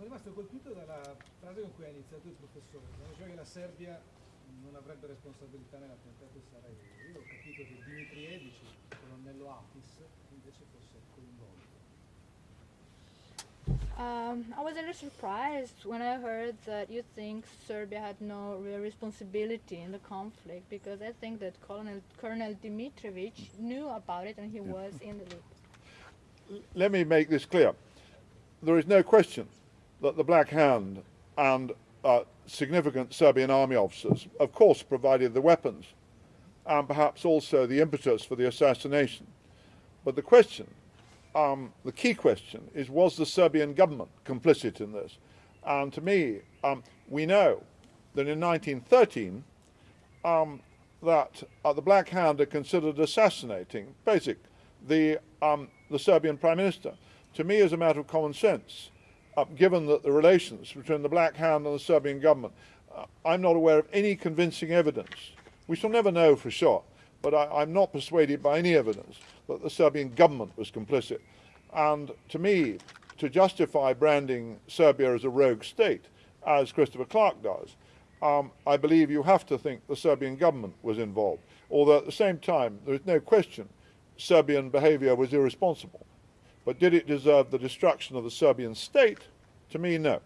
sono rimasto colpito dalla frase con cui ha iniziato il professore, quando diceva che la Serbia non avrebbe responsabilità nell'attentato di Sarajevo. Io ho capito che Dimitrievich, il colonnello Apis, invece fosse coinvolto. Um, I was a little surprised when I heard that you think Serbia had no real responsibility in the conflict because I think that Colonel, Colonel Dimitrovic knew about it and he was in the loop. Let me make this clear. There is no question that the Black Hand and uh, significant Serbian army officers, of course, provided the weapons and perhaps also the impetus for the assassination. But the question um, the key question is was the Serbian government complicit in this? And to me, um, we know that in 1913 um, that uh, the Black Hand had considered assassinating Pašić, the, um, the Serbian Prime Minister. To me, as a matter of common sense, uh, given that the relations between the Black Hand and the Serbian government, uh, I'm not aware of any convincing evidence. We shall never know for sure, but I, I'm not persuaded by any evidence that the Serbian government was complicit. And to me, to justify branding Serbia as a rogue state, as Christopher Clark does, um, I believe you have to think the Serbian government was involved. Although at the same time, there is no question Serbian behavior was irresponsible. But did it deserve the destruction of the Serbian state? To me, no.